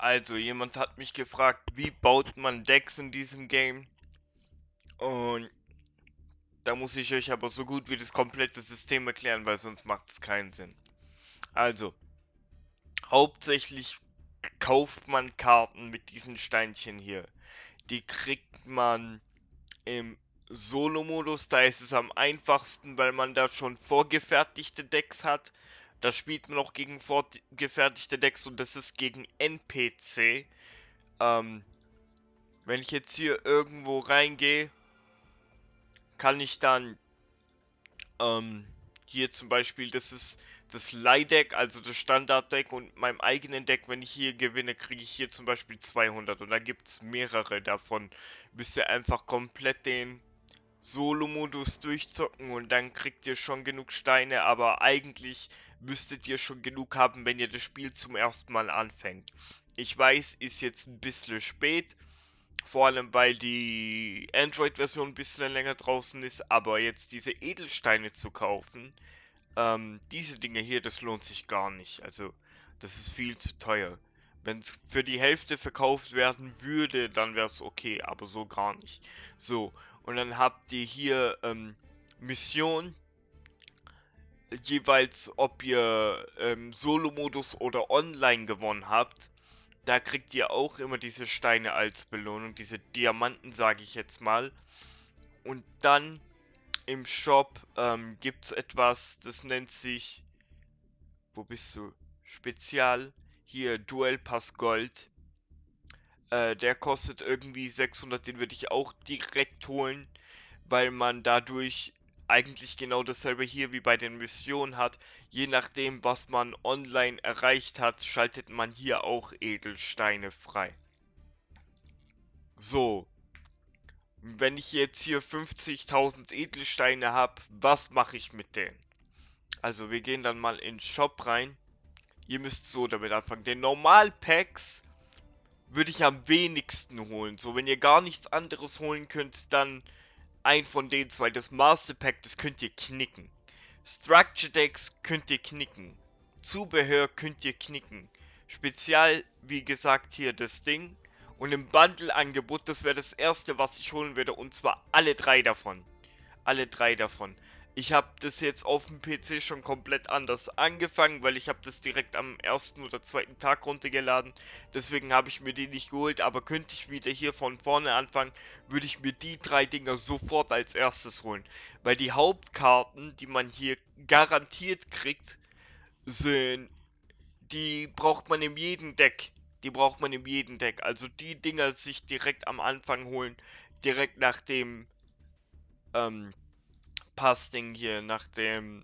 Also, jemand hat mich gefragt, wie baut man Decks in diesem Game? Und da muss ich euch aber so gut wie das komplette System erklären, weil sonst macht es keinen Sinn. Also, hauptsächlich kauft man Karten mit diesen Steinchen hier. Die kriegt man im Solo-Modus, da ist es am einfachsten, weil man da schon vorgefertigte Decks hat. Da spielt man auch gegen vorgefertigte Decks und das ist gegen NPC. Ähm, wenn ich jetzt hier irgendwo reingehe, kann ich dann ähm, hier zum Beispiel, das ist das Leihdeck, also das Standarddeck und meinem eigenen Deck, wenn ich hier gewinne, kriege ich hier zum Beispiel 200 und da gibt es mehrere davon. Müsst ihr einfach komplett den Solo-Modus durchzocken und dann kriegt ihr schon genug Steine, aber eigentlich müsstet ihr schon genug haben, wenn ihr das Spiel zum ersten Mal anfängt. Ich weiß, ist jetzt ein bisschen spät, vor allem weil die Android-Version ein bisschen länger draußen ist, aber jetzt diese Edelsteine zu kaufen, ähm, diese Dinge hier, das lohnt sich gar nicht. Also, das ist viel zu teuer. Wenn es für die Hälfte verkauft werden würde, dann wäre es okay, aber so gar nicht. So, und dann habt ihr hier ähm, Mission, jeweils ob ihr ähm, Solo-Modus oder Online gewonnen habt, da kriegt ihr auch immer diese Steine als Belohnung, diese Diamanten sage ich jetzt mal. Und dann im Shop ähm, gibt es etwas, das nennt sich, wo bist du? Spezial, hier Duell Pass Gold. Äh, der kostet irgendwie 600, den würde ich auch direkt holen, weil man dadurch eigentlich genau dasselbe hier wie bei den Missionen hat. Je nachdem, was man online erreicht hat, schaltet man hier auch Edelsteine frei. So. Wenn ich jetzt hier 50.000 Edelsteine habe, was mache ich mit denen? Also wir gehen dann mal in den Shop rein. Ihr müsst so damit anfangen. Den Normal-Packs würde ich am wenigsten holen. So, wenn ihr gar nichts anderes holen könnt, dann ein von den zwei. Das Master Pack, das könnt ihr knicken. Structure Decks könnt ihr knicken. Zubehör könnt ihr knicken. Spezial, wie gesagt, hier das Ding. Und im Bundle-Angebot, das wäre das erste, was ich holen würde. Und zwar alle drei davon. Alle drei davon. Ich habe das jetzt auf dem PC schon komplett anders angefangen, weil ich habe das direkt am ersten oder zweiten Tag runtergeladen. Deswegen habe ich mir die nicht geholt, aber könnte ich wieder hier von vorne anfangen, würde ich mir die drei Dinger sofort als erstes holen. Weil die Hauptkarten, die man hier garantiert kriegt, sind, die braucht man in jedem Deck. Die braucht man in jedem Deck. Also die Dinger sich direkt am Anfang holen, direkt nach dem ähm, Pass-Ding hier nach dem.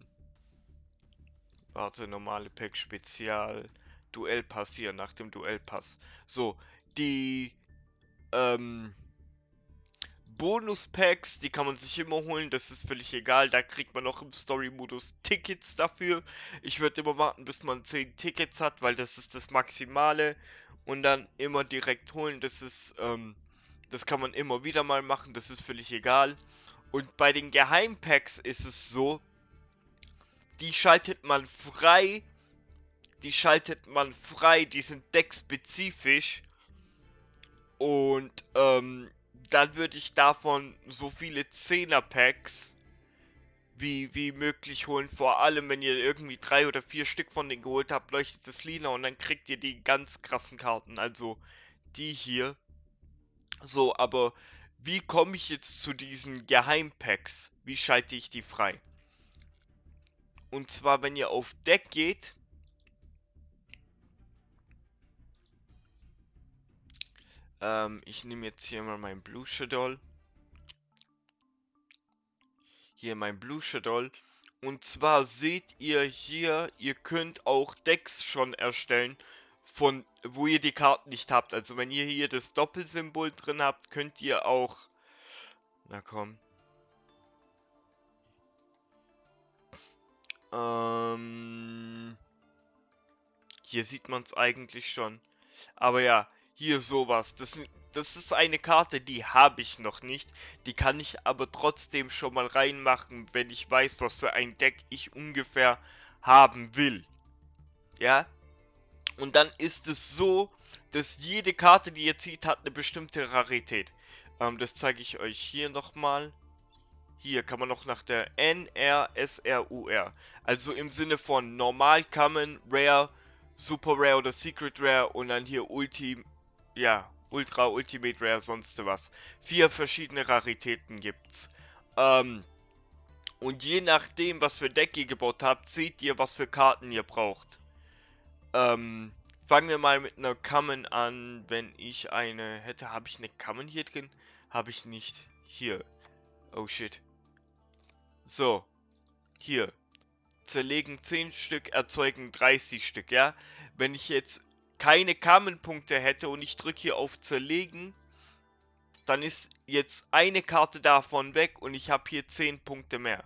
Warte, normale Pack Spezial. Duellpass hier, nach dem Duellpass. So, die ähm, Bonus-Packs, die kann man sich immer holen, das ist völlig egal. Da kriegt man auch im Story-Modus Tickets dafür. Ich würde immer warten, bis man 10 Tickets hat, weil das ist das Maximale. Und dann immer direkt holen, das ist, ähm, das kann man immer wieder mal machen, das ist völlig egal. Und bei den Geheimpacks ist es so, die schaltet man frei. Die schaltet man frei, die sind deckspezifisch. Und ähm, dann würde ich davon so viele 10er Packs wie, wie möglich holen. Vor allem, wenn ihr irgendwie drei oder vier Stück von denen geholt habt, leuchtet das lila und dann kriegt ihr die ganz krassen Karten. Also die hier. So, aber wie komme ich jetzt zu diesen Geheimpacks? Wie schalte ich die frei? Und zwar, wenn ihr auf Deck geht, ähm, ich nehme jetzt hier mal mein Blue Shadow. Hier mein Blue Shadow. Und zwar seht ihr hier, ihr könnt auch Decks schon erstellen von wo ihr die Karten nicht habt. Also wenn ihr hier das Doppelsymbol drin habt, könnt ihr auch... Na komm. Ähm... Hier sieht man es eigentlich schon. Aber ja, hier sowas. Das, das ist eine Karte, die habe ich noch nicht. Die kann ich aber trotzdem schon mal reinmachen, wenn ich weiß, was für ein Deck ich ungefähr haben will. Ja? Und dann ist es so, dass jede Karte, die ihr zieht, hat eine bestimmte Rarität. Ähm, das zeige ich euch hier nochmal. Hier kann man noch nach der NRSRUR. Also im Sinne von normal, common, rare, super rare oder secret rare und dann hier Ulti, ja, ultra, ultimate rare, sonst was. Vier verschiedene Raritäten gibt's. Ähm, und je nachdem, was für Deck ihr gebaut habt, seht ihr, was für Karten ihr braucht. Ähm, fangen wir mal mit einer Common an. Wenn ich eine hätte, habe ich eine Common hier drin? Habe ich nicht. Hier. Oh shit. So. Hier. Zerlegen 10 Stück, erzeugen 30 Stück, ja? Wenn ich jetzt keine Common-Punkte hätte und ich drücke hier auf Zerlegen, dann ist jetzt eine Karte davon weg und ich habe hier 10 Punkte mehr.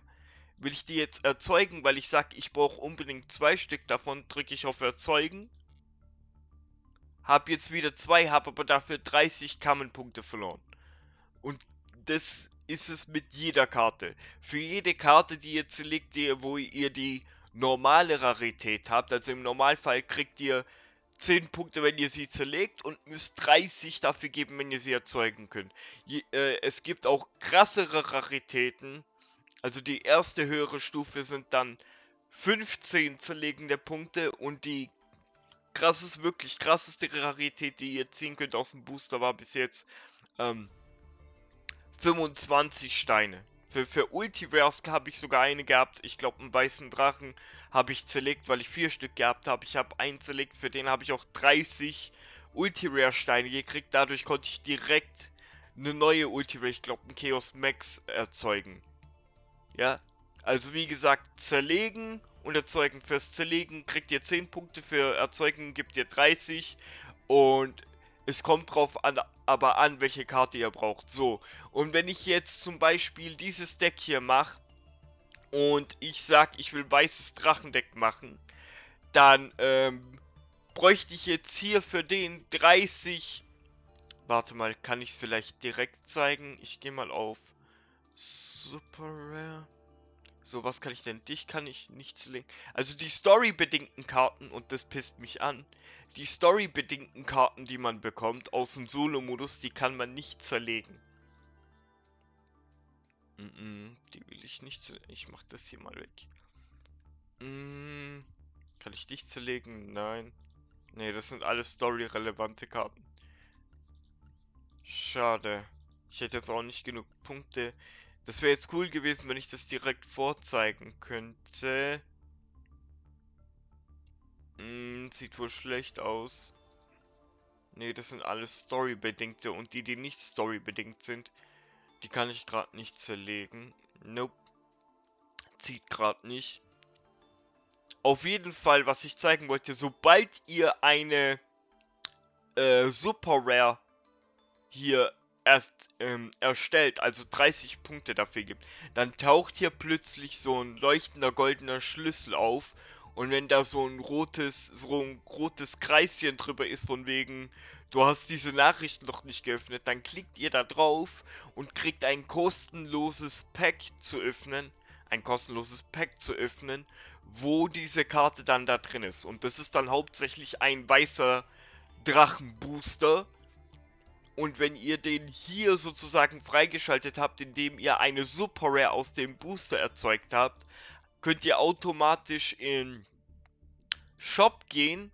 Will ich die jetzt erzeugen, weil ich sage, ich brauche unbedingt zwei Stück davon, drücke ich auf Erzeugen. Habe jetzt wieder zwei, habe aber dafür 30 Common-Punkte verloren. Und das ist es mit jeder Karte. Für jede Karte, die ihr zerlegt, die, wo ihr die normale Rarität habt, also im Normalfall kriegt ihr 10 Punkte, wenn ihr sie zerlegt und müsst 30 dafür geben, wenn ihr sie erzeugen könnt. Je, äh, es gibt auch krassere Raritäten. Also die erste höhere Stufe sind dann 15 zerlegende Punkte und die krasses, wirklich krasseste Rarität, die ihr ziehen könnt aus dem Booster war bis jetzt ähm, 25 Steine. Für, für Ulti-Rares habe ich sogar eine gehabt. Ich glaube, einen weißen Drachen habe ich zerlegt, weil ich vier Stück gehabt habe. Ich habe einen zerlegt, für den habe ich auch 30 Ulti-Rare-Steine gekriegt. Dadurch konnte ich direkt eine neue Ulti-Rare, ich glaube, einen Chaos Max erzeugen. Ja, also wie gesagt, zerlegen und erzeugen. Fürs Zerlegen kriegt ihr 10 Punkte, für Erzeugen gibt ihr 30. Und es kommt drauf an, aber an, welche Karte ihr braucht. So, und wenn ich jetzt zum Beispiel dieses Deck hier mache und ich sag, ich will weißes Drachendeck machen, dann ähm, bräuchte ich jetzt hier für den 30... Warte mal, kann ich es vielleicht direkt zeigen? Ich gehe mal auf Super Rare. So, was kann ich denn? Dich kann ich nicht zerlegen. Also die storybedingten Karten, und das pisst mich an, die storybedingten Karten, die man bekommt aus dem Solo-Modus, die kann man nicht zerlegen. Mm -mm, die will ich nicht zerlegen. Ich mach das hier mal weg. Mm, kann ich dich zerlegen? Nein. Ne, das sind alles story-relevante Karten. Schade. Ich hätte jetzt auch nicht genug Punkte. Das wäre jetzt cool gewesen, wenn ich das direkt vorzeigen könnte. Hm, sieht wohl schlecht aus. Ne, das sind alles Story-bedingte und die, die nicht Story-bedingt sind, die kann ich gerade nicht zerlegen. Nope. Zieht gerade nicht. Auf jeden Fall, was ich zeigen wollte, sobald ihr eine äh, Super Rare hier erst ähm, erstellt, also 30 Punkte dafür gibt, dann taucht hier plötzlich so ein leuchtender goldener Schlüssel auf und wenn da so ein rotes, so ein rotes Kreischen drüber ist von wegen, du hast diese Nachricht noch nicht geöffnet, dann klickt ihr da drauf und kriegt ein kostenloses Pack zu öffnen, ein kostenloses Pack zu öffnen, wo diese Karte dann da drin ist. Und das ist dann hauptsächlich ein weißer Drachenbooster, und wenn ihr den hier sozusagen freigeschaltet habt, indem ihr eine Super Rare aus dem Booster erzeugt habt, könnt ihr automatisch in Shop gehen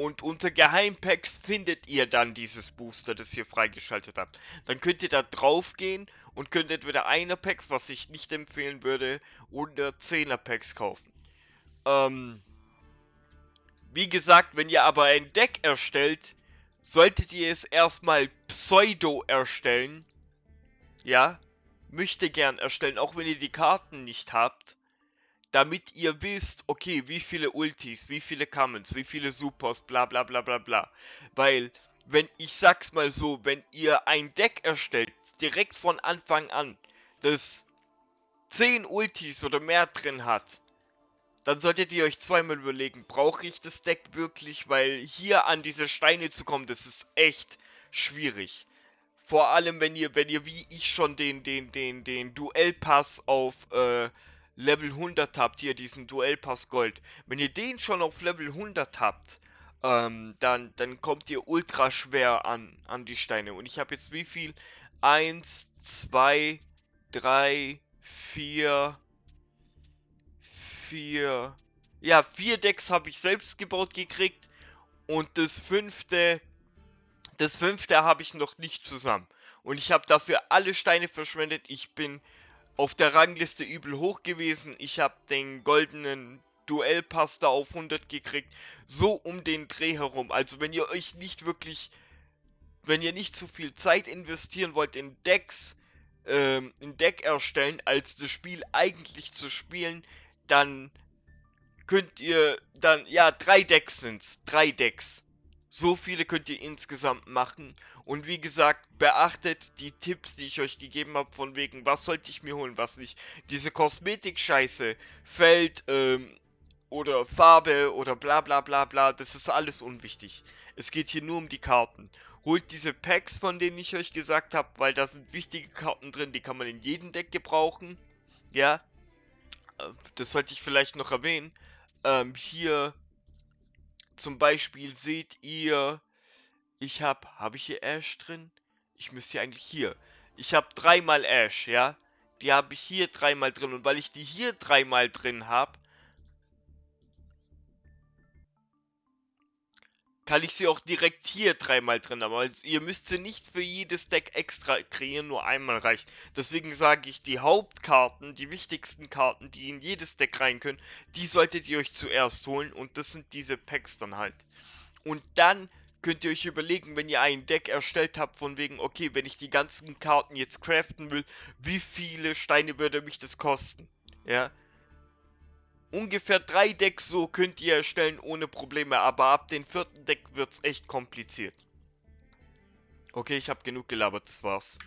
und unter Geheimpacks findet ihr dann dieses Booster, das ihr freigeschaltet habt. Dann könnt ihr da drauf gehen und könnt entweder 1er Packs, was ich nicht empfehlen würde, oder 10er Packs kaufen. Ähm, wie gesagt, wenn ihr aber ein Deck erstellt, solltet ihr es erstmal pseudo erstellen. Ja, möchte gern erstellen, auch wenn ihr die Karten nicht habt. Damit ihr wisst, okay, wie viele Ultis, wie viele Commons, wie viele Supers, bla bla bla bla bla. Weil, wenn, ich sag's mal so, wenn ihr ein Deck erstellt, direkt von Anfang an, das 10 Ultis oder mehr drin hat, dann solltet ihr euch zweimal überlegen, brauche ich das Deck wirklich? Weil hier an diese Steine zu kommen, das ist echt schwierig. Vor allem, wenn ihr, wenn ihr wie ich schon den, den, den, den Duellpass auf äh, Level 100 habt, hier diesen Duellpass Gold, wenn ihr den schon auf Level 100 habt, ähm, dann, dann kommt ihr ultra schwer an, an die Steine. Und ich habe jetzt wie viel? 1, 2, 3, 4, 4, ja, vier Decks habe ich selbst gebaut gekriegt und das fünfte, das fünfte habe ich noch nicht zusammen. Und ich habe dafür alle Steine verschwendet. Ich bin auf der Rangliste übel hoch gewesen. Ich habe den goldenen Duellpass da auf 100 gekriegt. So um den Dreh herum. Also wenn ihr euch nicht wirklich, wenn ihr nicht zu viel Zeit investieren wollt in Decks, ähm, ein Deck erstellen, als das Spiel eigentlich zu spielen, dann könnt ihr dann, ja, drei Decks sind's. Drei Decks. So viele könnt ihr insgesamt machen. Und wie gesagt, beachtet die Tipps, die ich euch gegeben habe, von wegen, was sollte ich mir holen, was nicht. Diese Kosmetik-Scheiße, Feld, ähm, oder Farbe oder bla bla bla bla, das ist alles unwichtig. Es geht hier nur um die Karten. Holt diese Packs, von denen ich euch gesagt habe, weil da sind wichtige Karten drin, die kann man in jedem Deck gebrauchen. Ja, das sollte ich vielleicht noch erwähnen. Ähm, hier zum Beispiel seht ihr, ich habe, habe ich hier Ash drin? Ich müsste hier eigentlich hier. Ich habe dreimal Ash, ja? Die habe ich hier dreimal drin. Und weil ich die hier dreimal drin habe, kann ich sie auch direkt hier dreimal drin haben. Also ihr müsst sie nicht für jedes Deck extra kreieren, nur einmal reicht. Deswegen sage ich, die Hauptkarten, die wichtigsten Karten, die in jedes Deck rein können, die solltet ihr euch zuerst holen und das sind diese Packs dann halt. Und dann könnt ihr euch überlegen, wenn ihr ein Deck erstellt habt, von wegen, okay, wenn ich die ganzen Karten jetzt craften will, wie viele Steine würde mich das kosten? Ja, ungefähr drei Decks so könnt ihr erstellen ohne Probleme, aber ab dem vierten Deck wird es echt kompliziert. Okay, ich habe genug gelabert, das war's.